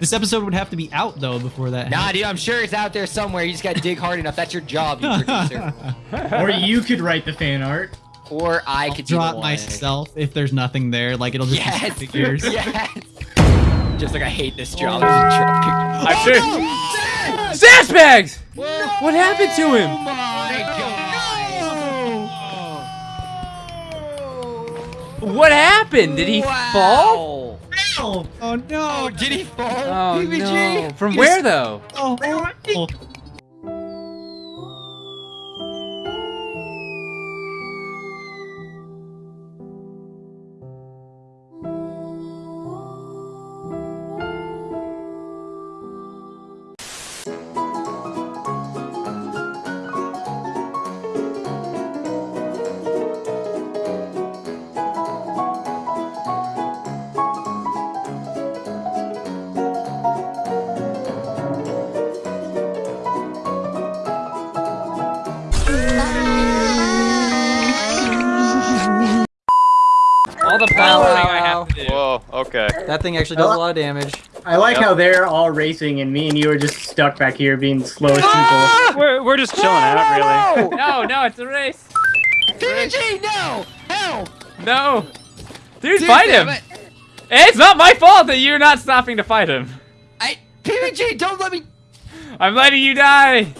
This episode would have to be out though before that. Nah, dude, I'm sure it's out there somewhere. You just gotta dig hard enough. That's your job, you producer. or you could write the fan art. Or I I'll could draw it myself if there's nothing there. Like it'll just Yes, be figures. yes. Just like I hate this job. Oh, there's a job I'm sure. Oh, Sandbags! no! What happened to him? Oh my god! What happened? Did he fall? fall? Oh no! Oh, did he fall? Oh PBG? no! From where though? Oh, horrible. Okay. That thing actually does a lot of damage. I like Yep. how they're all racing and me and you are just stuck back here being the slowest Ah! people. We're, we're just chilling out, really. No, no, it's a race. PBG, no! Help! No. Dude, Dude, fight him. it. It's not my fault that you're not stopping to fight him. I PBG, don't let me. I'm letting you die.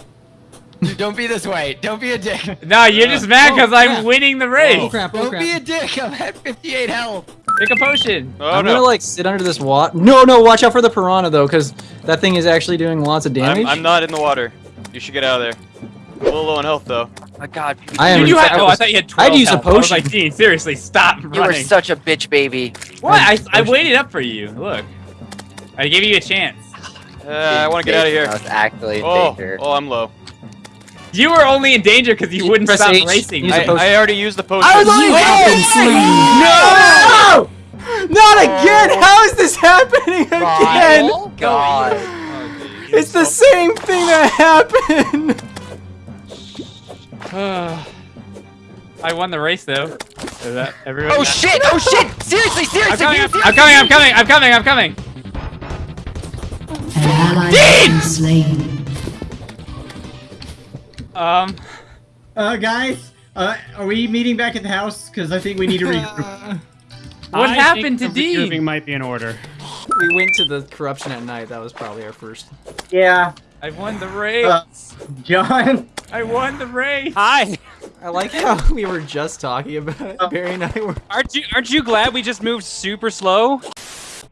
Dude, don't be this way. Don't be a dick. No, you're just mad because oh, I'm winning the Oh race. crap! Oh Don't crap! be a dick. I'm at 58 health. Take a potion. Oh I'm no. gonna like sit under this water. No, no, watch out for the piranha though, because that thing is actually doing lots of damage. I'm, I'm not in the water. You should get out of there. A little low on health though. My God, I am. Dude, you had, I oh, I thought you had I 12 had to use a health. I was potion. like, Dean, seriously, stop running. you were such a bitch baby. what? I, I waited up for you. Look. I gave you a chance. Uh, I want to get out of I here. was actually Oh, danger. oh, I'm low. You were only in danger because you wouldn't Press stop H. racing. Use I, a potion. I already used the potion. I was only Oh, No! Not again! How is this happening again? Oh God. It's the same thing that happened. I won the race though. Is that everyone? Oh shit! Oh shit! Seriously, I'm seriously, coming, I'm, seriously. I'm coming, I'm coming, I'm coming, I'm coming. An Um, Uh, guys, uh, are we meeting back at the house? Because I think we need to regroup. what I happened to think the regrouping might be in order. We went to the corruption at night. That was probably our first. yeah, I won the race. Uh, John. I won the race. Hi. I like how we were just talking about it. Barry and I were. Aren't you aren't you glad we just moved super slow?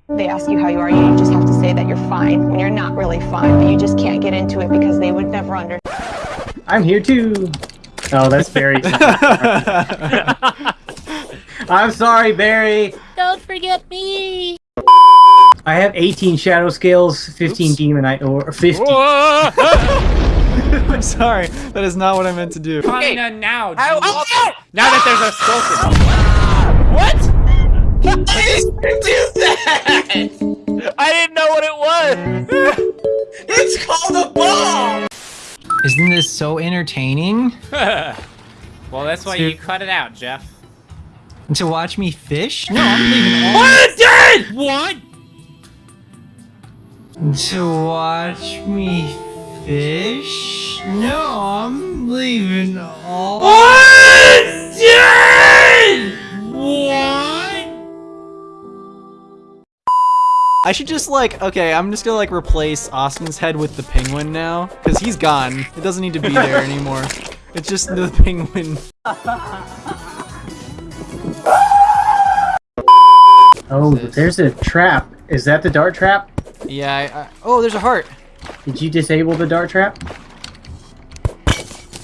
They ask you how you are, you just have to say that you're fine when you're not really fine, but you just can't get into it because they would never understand. I'm here too. Oh, that's Barry. I'm sorry, Barry. Don't forget me. I have 18 shadow scales, 15 demonite, or 50. I'm sorry. That is not what I meant to do. Coming in now. How- Dean. oh, Now that there's a skeleton. What? Get this. I didn't know what it was. it's called a bomb. Isn't this so entertaining? well, that's why you cut it out, Jeff. To watch me fish? No, I'm leaving all. What? What? To watch me fish? No, I'm leaving all. What? What? I should just like, okay, I'm just gonna like replace Austin's head with the penguin now, because he's gone. It doesn't need to be there anymore. It's just the penguin. Oh, there's a trap. Is that the dart trap? Yeah, I, I, oh, there's a heart. Did you disable the dart trap?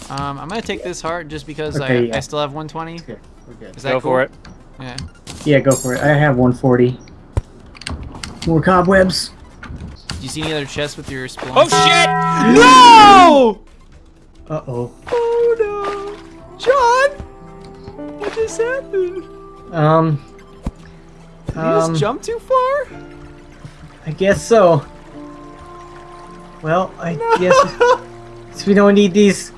Um, I'm gonna take this heart just because I, yeah. I still have 120. Okay, we're good. Is that Go cool? for it. Yeah. Yeah, go for it. I have 140. More cobwebs. Do you see any other chests with your splunk? Oh shit! No! Uh-oh. Oh no! John! What just happened? Um, Did you Um, just jump too far? I guess so. Well, I guess guess we don't need these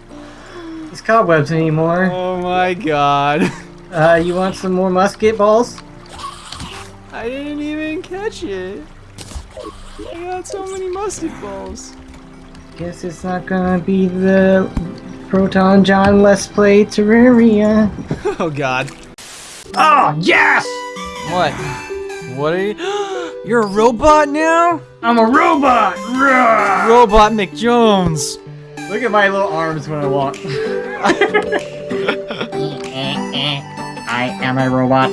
these cobwebs anymore. Oh my god. Uh, you want some more musket balls? I didn't even catch it. I got so many mustard balls. Guess it's not gonna be the Proton John Let's Play Terraria. Oh god. Oh, yes! What? What are you? You're a robot now? I'm a robot! Roar! Robot McJones. Look at my little arms when I walk. I am a robot.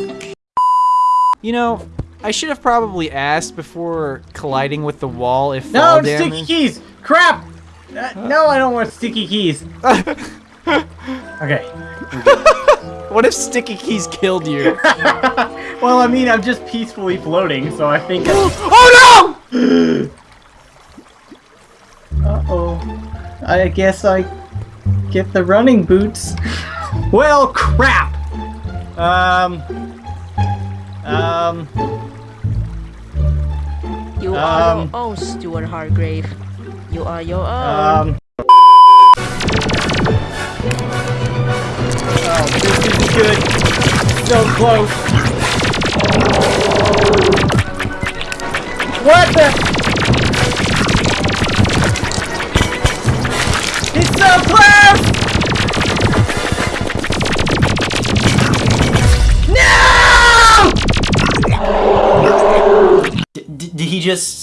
You know, I should have probably asked before colliding with the wall if No, fall sticky keys! Crap! Uh, no, I don't want sticky keys. okay. What if sticky keys killed you? well, I mean, I'm just peacefully floating, so I think. oh no! Uh oh. I guess I get the running boots. well, crap! Um. Um. You are Um, your own, Stuart Hargrave. You are your own. Um. Oh, this isn't good. So close. What the? It's so close! Just